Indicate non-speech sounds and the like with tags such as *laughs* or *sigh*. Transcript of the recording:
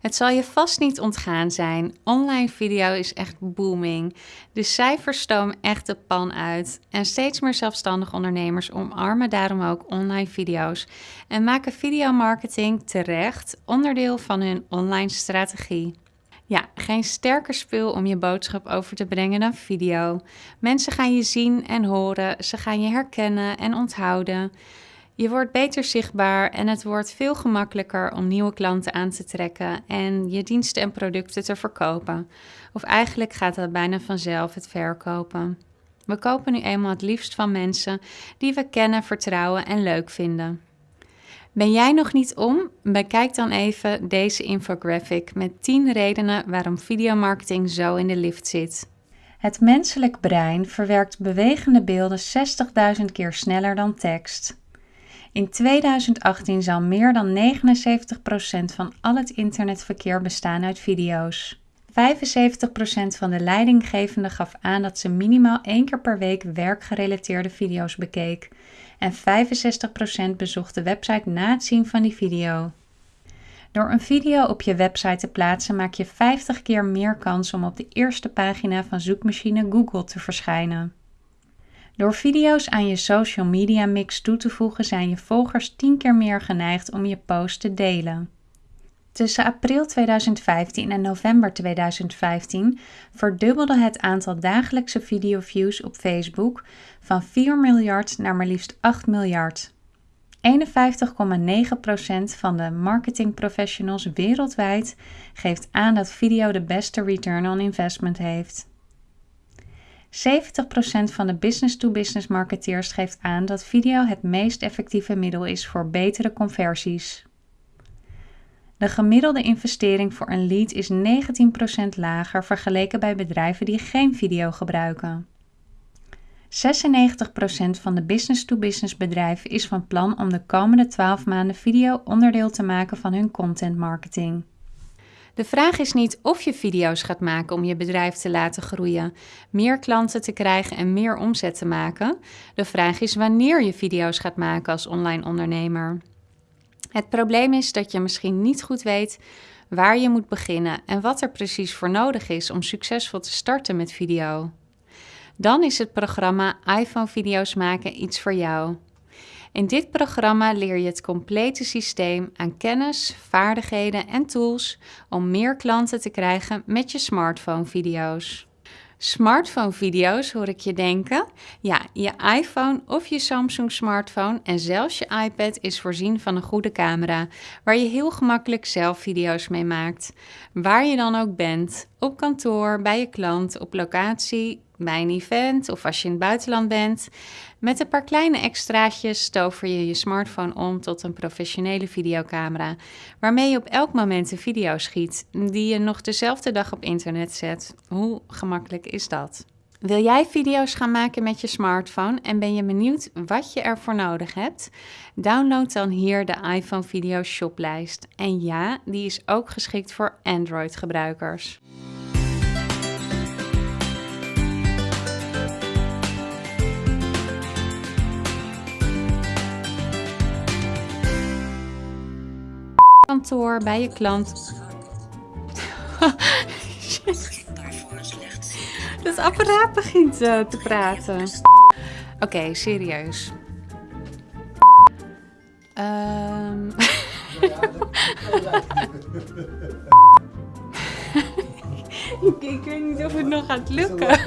Het zal je vast niet ontgaan zijn. Online video is echt booming. De cijfers stomen echt de pan uit. En steeds meer zelfstandige ondernemers omarmen daarom ook online video's en maken videomarketing terecht onderdeel van hun online strategie. Ja, geen sterker spul om je boodschap over te brengen dan video. Mensen gaan je zien en horen, ze gaan je herkennen en onthouden. Je wordt beter zichtbaar en het wordt veel gemakkelijker om nieuwe klanten aan te trekken en je diensten en producten te verkopen. Of eigenlijk gaat dat bijna vanzelf, het verkopen. We kopen nu eenmaal het liefst van mensen die we kennen, vertrouwen en leuk vinden. Ben jij nog niet om? Bekijk dan even deze infographic met 10 redenen waarom videomarketing zo in de lift zit. Het menselijk brein verwerkt bewegende beelden 60.000 keer sneller dan tekst. In 2018 zal meer dan 79% van al het internetverkeer bestaan uit video's. 75% van de leidinggevenden gaf aan dat ze minimaal één keer per week werkgerelateerde video's bekeek. En 65% bezocht de website na het zien van die video. Door een video op je website te plaatsen maak je 50 keer meer kans om op de eerste pagina van zoekmachine Google te verschijnen. Door video's aan je social media mix toe te voegen zijn je volgers 10 keer meer geneigd om je post te delen. Tussen april 2015 en november 2015 verdubbelde het aantal dagelijkse videoviews op Facebook van 4 miljard naar maar liefst 8 miljard. 51,9% van de marketingprofessionals wereldwijd geeft aan dat video de beste return on investment heeft. 70% van de business-to-business marketeers geeft aan dat video het meest effectieve middel is voor betere conversies. De gemiddelde investering voor een lead is 19% lager vergeleken bij bedrijven die geen video gebruiken. 96% van de business-to-business bedrijven is van plan om de komende 12 maanden video onderdeel te maken van hun content marketing. De vraag is niet of je video's gaat maken om je bedrijf te laten groeien, meer klanten te krijgen en meer omzet te maken. De vraag is wanneer je video's gaat maken als online ondernemer. Het probleem is dat je misschien niet goed weet waar je moet beginnen en wat er precies voor nodig is om succesvol te starten met video. Dan is het programma iPhone video's maken iets voor jou. In dit programma leer je het complete systeem aan kennis, vaardigheden en tools om meer klanten te krijgen met je smartphone video's. Smartphone video's hoor ik je denken. Ja, je iPhone of je Samsung smartphone en zelfs je iPad is voorzien van een goede camera, waar je heel gemakkelijk zelf video's mee maakt. Waar je dan ook bent, op kantoor, bij je klant, op locatie, bij een event of als je in het buitenland bent. Met een paar kleine extraatjes stover je je smartphone om tot een professionele videocamera, waarmee je op elk moment een video schiet die je nog dezelfde dag op internet zet. Hoe gemakkelijk is dat? Wil jij video's gaan maken met je smartphone en ben je benieuwd wat je ervoor nodig hebt? Download dan hier de iPhone Video Shoplijst. En ja, die is ook geschikt voor Android bij je klant. *laughs* Het apparaat begint uh, te praten. Oké, serieus. *laughs* Um... ik weet niet of het nog gaat lukken.